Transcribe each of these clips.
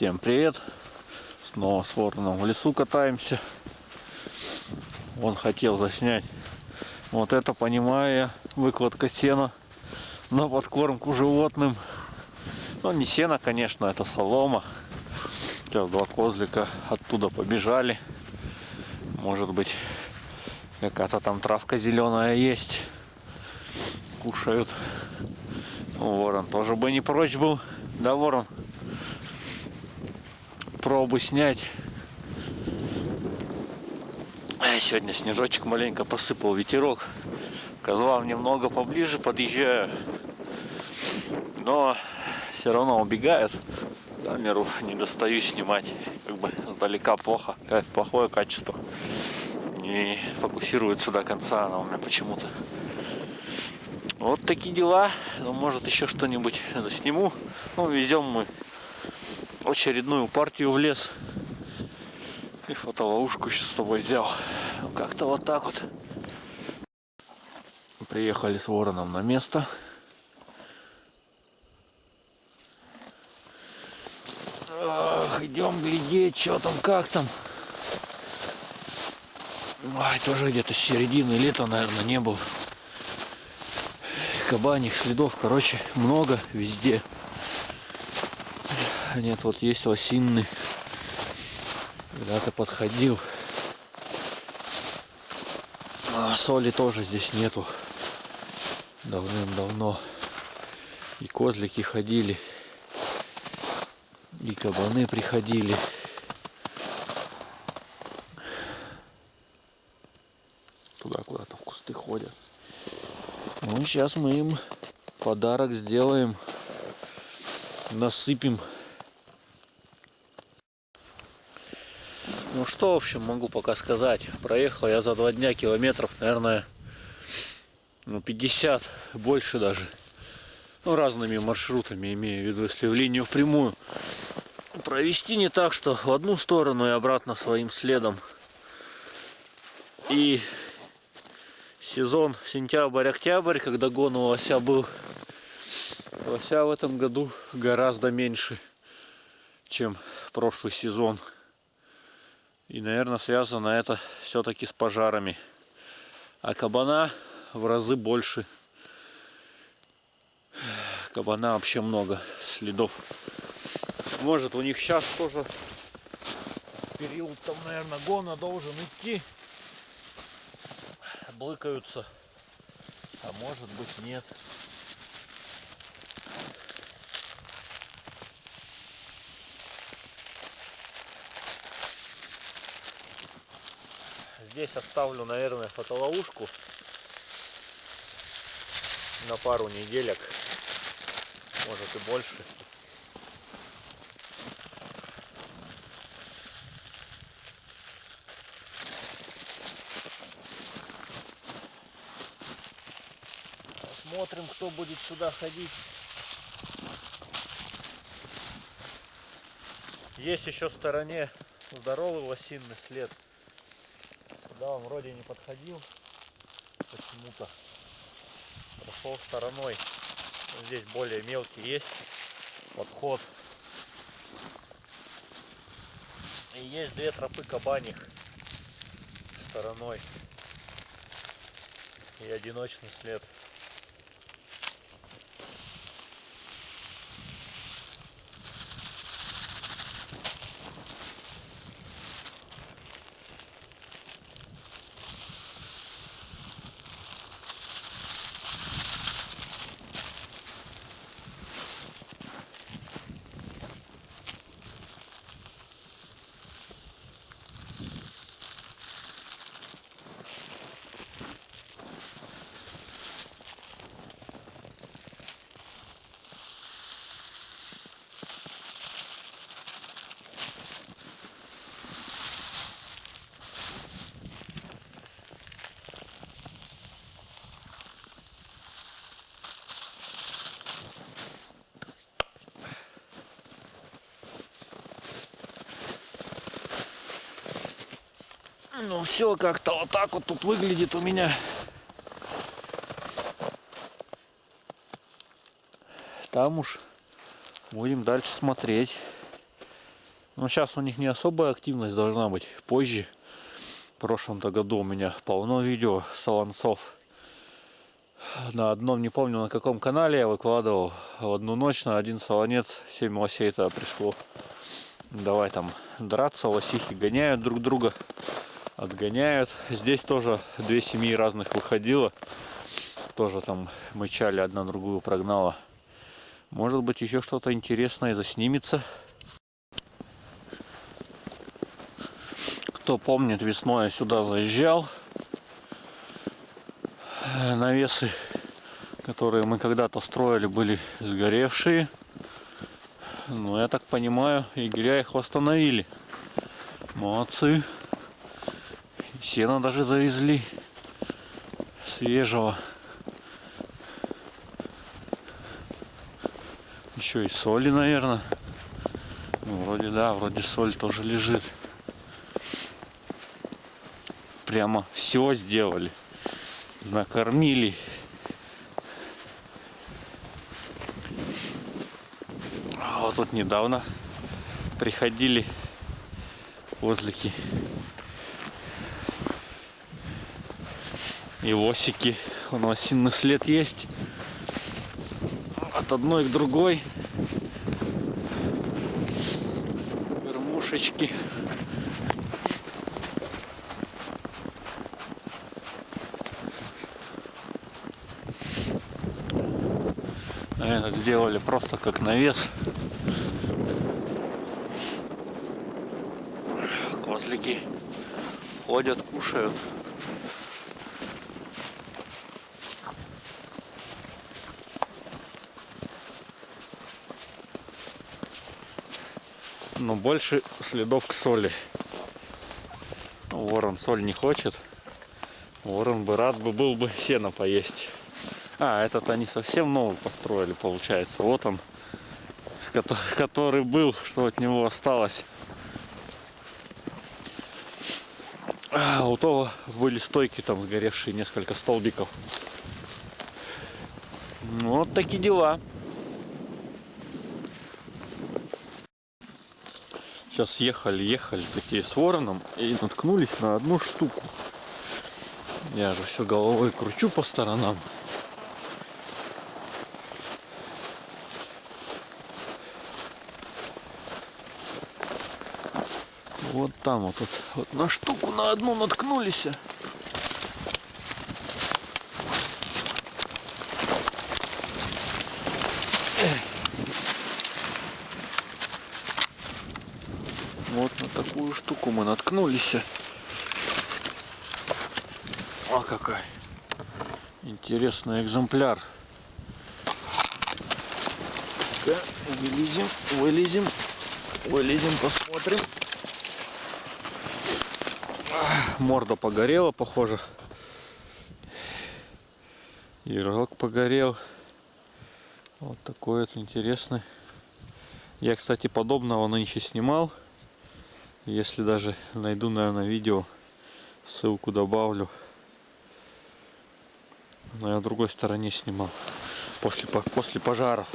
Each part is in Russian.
Всем привет! Снова с вороном в лесу катаемся. Он хотел заснять. Вот это, понимаю я, выкладка сена на подкормку животным. Ну, не сено, конечно, это солома. Сейчас два козлика оттуда побежали. Может быть, какая-то там травка зеленая есть. Кушают. Ворон тоже бы не прочь был. Да, ворон? Пробы снять. Сегодня снежочек маленько посыпал, ветерок. Козлам немного поближе подъезжаю. Но все равно убегают. Камеру не достаю снимать. Как бы сдалека плохо. Плохое качество. Не фокусируется до конца она у меня почему-то. Вот такие дела. Ну, может, еще что-нибудь засниму. Ну, везем мы очередную партию в лес. И фотоловушку сейчас с тобой взял. Ну, как-то вот так вот. Приехали с вороном на место. Ах, идем глядеть, что там, как там. Ай, тоже где-то с середины лета, наверное, не был кабаних следов, короче, много везде. Нет, вот есть лосинный. Когда-то подходил. А соли тоже здесь нету. Давным-давно. И козлики ходили. И кабаны приходили. Туда куда-то в кусты ходят. Ну, сейчас мы им подарок сделаем. Насыпем. Ну что, в общем, могу пока сказать. Проехал я за два дня километров, наверное, ну 50, больше даже. Ну, разными маршрутами, имею в виду, если в линию впрямую. Провести не так, что в одну сторону и обратно своим следом. И сезон сентябрь-октябрь, когда гон у лося был. Лося в этом году гораздо меньше, чем прошлый сезон. И, наверное, связано это все-таки с пожарами. А кабана в разы больше. Кабана вообще много следов. Может, у них сейчас тоже период там, наверное, гона должен идти блыкаются, а может быть нет. Здесь оставлю, наверное, фотоловушку на пару неделек, может и больше. Посмотрим, кто будет сюда ходить. Есть еще в стороне здоровый лосиный след. Туда он вроде не подходил. Почему-то прошел стороной. Здесь более мелкий есть подход. И есть две тропы кабаних стороной. И одиночный след. Ну все как-то вот так вот тут выглядит у меня. Там уж будем дальше смотреть. Но сейчас у них не особая активность должна быть. Позже. В прошлом-то году у меня полно видео солонцов. На одном, не помню на каком канале я выкладывал. В одну ночь на один солонец 7 лосей то пришло. Давай там драться, лосихи гоняют друг друга. Отгоняют. Здесь тоже две семьи разных выходило. Тоже там мычали, одна другую прогнала. Может быть еще что-то интересное заснимется. Кто помнит, весной я сюда заезжал. Навесы, которые мы когда-то строили, были сгоревшие. Но я так понимаю, егеря их восстановили. Молодцы. Сено даже завезли свежего. Еще и соли, наверное. Ну, вроде да, вроде соль тоже лежит. Прямо все сделали. Накормили. А вот тут недавно приходили возлики и лосики. Он осинный след есть. От одной к другой. Кормушечки. Наверное, делали просто как навес. Козлики ходят, кушают. Но больше следов к соли. Ворон соль не хочет. Ворон бы рад бы был бы сено поесть. А, этот они совсем новый построили, получается. Вот он, который был, что от него осталось. А, у того были стойки там сгоревшие, несколько столбиков. Вот такие дела. Сейчас ехали, ехали такие с вороном и наткнулись на одну штуку. Я же все головой кручу по сторонам. Вот там вот, вот, вот на штуку на одну наткнулись. Вот на штуку мы наткнулись. О, какой интересный экземпляр. вылезем, вылезем, вылезем, посмотрим. Морда погорела, похоже. Рог погорел. Вот такой вот интересный. Я, кстати, подобного нынче снимал. Если даже найду, наверное, видео, ссылку добавлю. Но я в другой стороне снимал. После, после пожаров.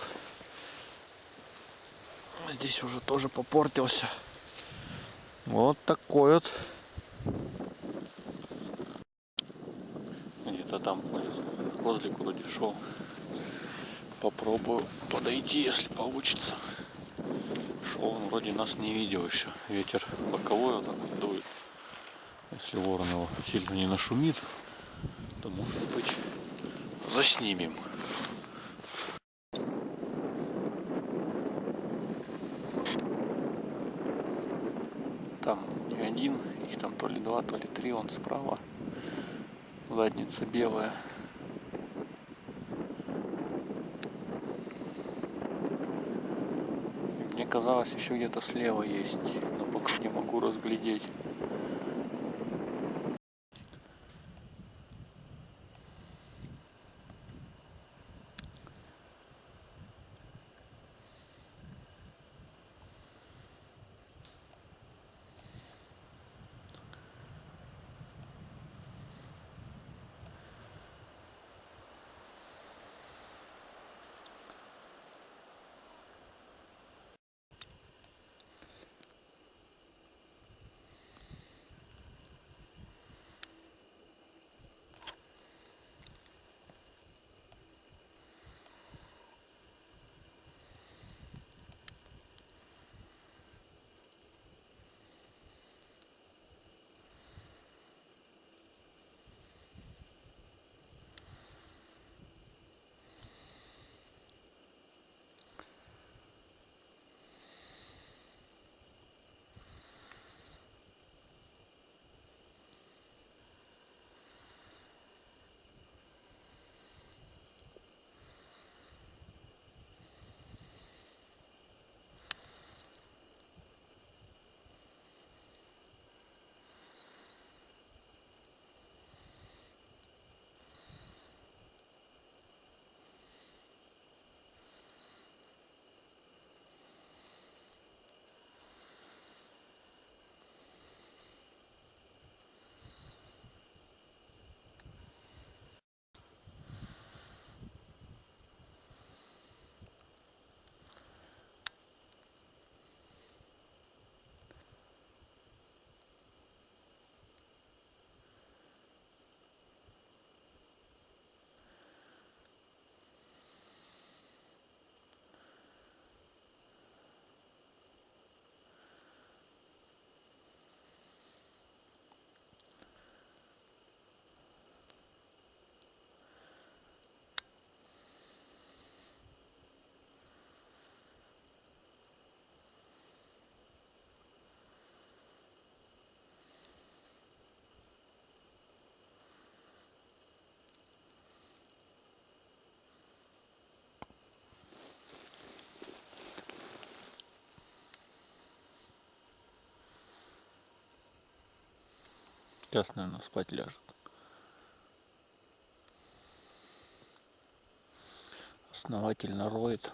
Здесь уже тоже попортился. Вот такой вот. Где-то там козлик вроде шел. Попробую подойти, если получится шел, он вроде нас не видел еще. Ветер боковой вот так дует. Если ворон его сильно не нашумит, то может быть заснимем. Там не один, их там то ли два, то ли три, он справа. Задница белая. Казалось еще где-то слева есть, но пока не могу разглядеть. Сейчас, наверное, спать ляжет. Основательно роет.